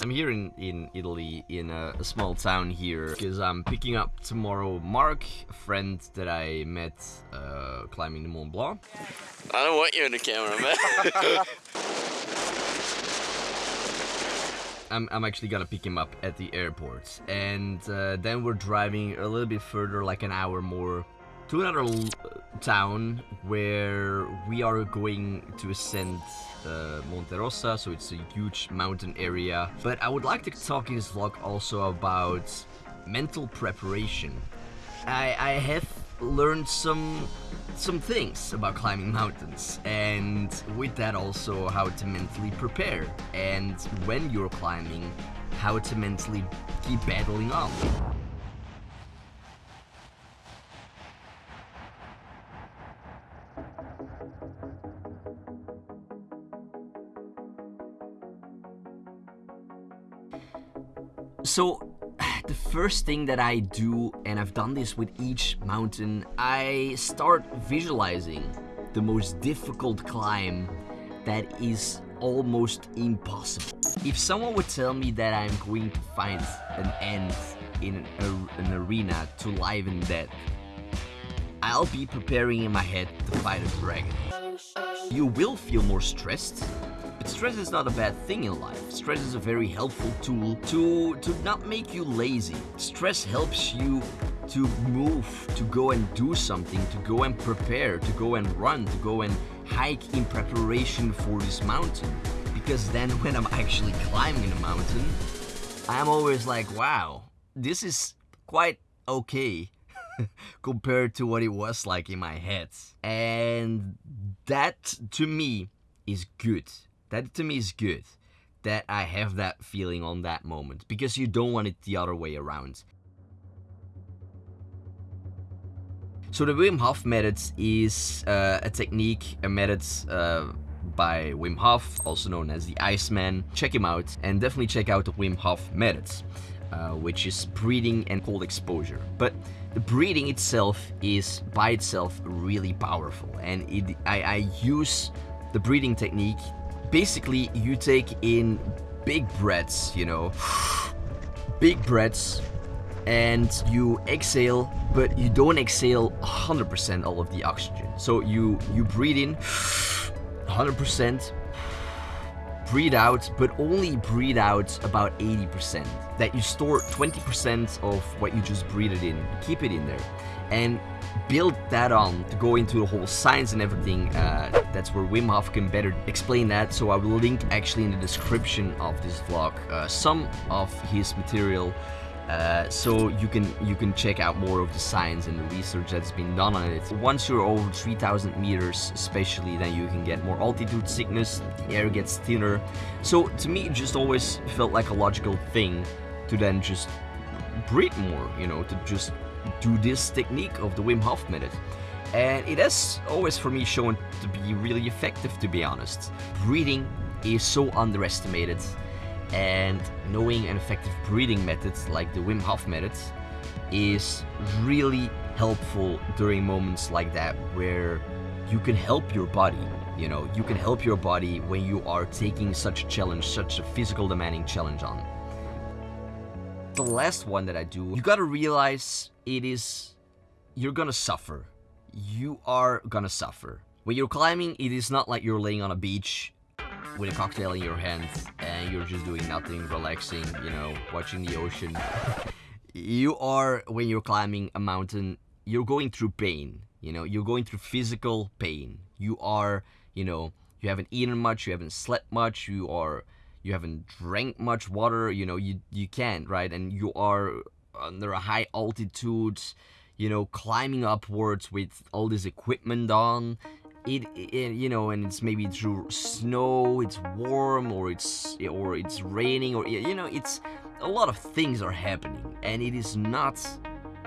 I'm here in, in Italy, in a, a small town here, because I'm picking up tomorrow Mark, a friend that I met uh, climbing the Mont Blanc. I don't want you in the camera, man. I'm, I'm actually gonna pick him up at the airport. And uh, then we're driving a little bit further, like an hour more, to another town where we are going to ascend uh, Monte Rosa, so it's a huge mountain area. But I would like to talk in this vlog also about mental preparation. I, I have learned some some things about climbing mountains and with that also how to mentally prepare and when you're climbing how to mentally keep battling on. So, the first thing that I do, and I've done this with each mountain, I start visualizing the most difficult climb that is almost impossible. If someone would tell me that I'm going to find an end in an, an arena to live and that, I'll be preparing in my head to fight a dragon. You will feel more stressed, but stress is not a bad thing in life. Stress is a very helpful tool to, to not make you lazy. Stress helps you to move, to go and do something, to go and prepare, to go and run, to go and hike in preparation for this mountain. Because then when I'm actually climbing a mountain, I'm always like, wow, this is quite okay compared to what it was like in my head. And that to me is good. That to me is good. That I have that feeling on that moment because you don't want it the other way around. So the Wim Hof method is uh, a technique, a method uh, by Wim Hof, also known as the Iceman. Check him out and definitely check out the Wim Hof method, uh, which is breathing and cold exposure. But the breathing itself is by itself really powerful and it, I, I use the breathing technique. Basically, you take in big breaths, you know, big breaths and you exhale but you don't exhale 100% all of the oxygen. So you you breathe in 100% breathe out but only breathe out about 80% that you store 20% of what you just breathed in keep it in there and build that on to go into the whole science and everything uh, that's where Wim Hof can better explain that. So I will link actually in the description of this vlog uh, some of his material uh, so you can you can check out more of the science and the research that's been done on it. Once you're over 3000 meters especially then you can get more altitude sickness, the air gets thinner. So to me it just always felt like a logical thing to then just breathe more, you know, to just do this technique of the Wim Hof method. And it has always for me shown to be really effective to be honest. Breathing is so underestimated and knowing an effective breathing methods like the Wim Hof method is really helpful during moments like that where you can help your body you know you can help your body when you are taking such a challenge such a physical demanding challenge on. The last one that I do you gotta realize it is you're gonna suffer. You are gonna suffer. When you're climbing it is not like you're laying on a beach with a cocktail in your hand and you're just doing nothing, relaxing, you know, watching the ocean. You are, when you're climbing a mountain, you're going through pain, you know, you're going through physical pain. You are, you know, you haven't eaten much, you haven't slept much, you are, you haven't drank much water, you know, you, you can't, right? And you are under a high altitude, you know, climbing upwards with all this equipment on it, it, you know and it's maybe through snow it's warm or it's or it's raining or you know it's a lot of things are happening and it is not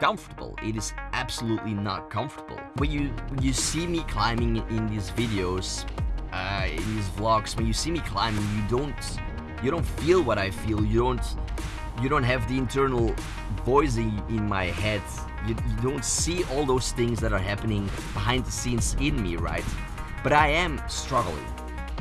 comfortable. It is absolutely not comfortable. When you you see me climbing in these videos uh, in these vlogs when you see me climbing you don't you don't feel what I feel. You don't you don't have the internal voice in, in my head you, you don't see all those things that are happening behind the scenes in me, right? But I am struggling.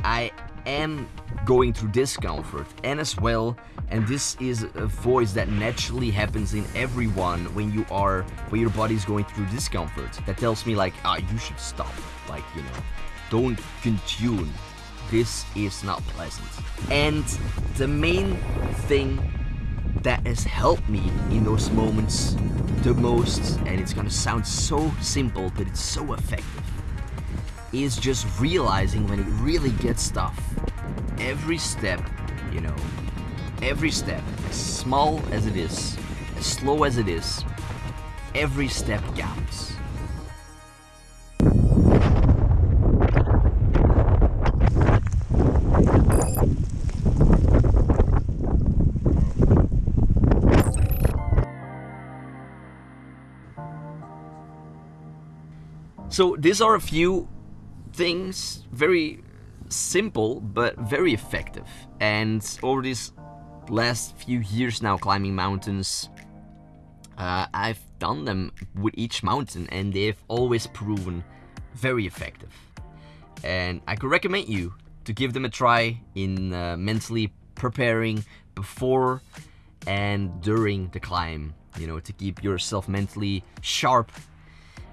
I am going through discomfort and as well and this is a voice that naturally happens in everyone when you are when your body is going through discomfort that tells me like ah you should stop like you know don't continue this is not pleasant and the main thing that has helped me in those moments the most and it's gonna sound so simple but it's so effective is just realizing when it really gets tough every step you know every step as small as it is as slow as it is every step counts So these are a few things, very simple but very effective. And over these last few years now climbing mountains, uh, I've done them with each mountain and they've always proven very effective. And I could recommend you to give them a try in uh, mentally preparing before and during the climb, you know, to keep yourself mentally sharp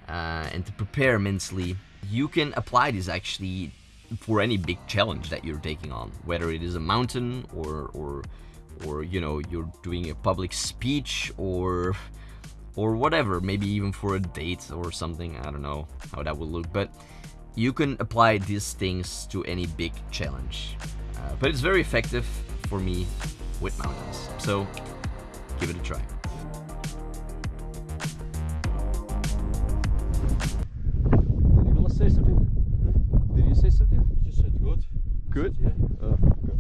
uh, and to prepare mentally, you can apply this actually for any big challenge that you're taking on, whether it is a mountain or or or you know you're doing a public speech or or whatever, maybe even for a date or something. I don't know how that will look, but you can apply these things to any big challenge. Uh, but it's very effective for me with mountains, so give it a try. Did you say something? You just said good. Good? Yeah. Oh, good.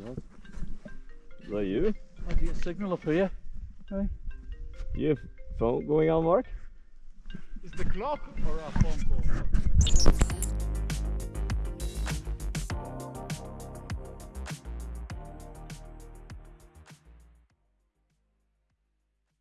Oh, God. Is that you? I get a signal up here. Hey. You have phone going on, Mark? Is the clock or a phone call?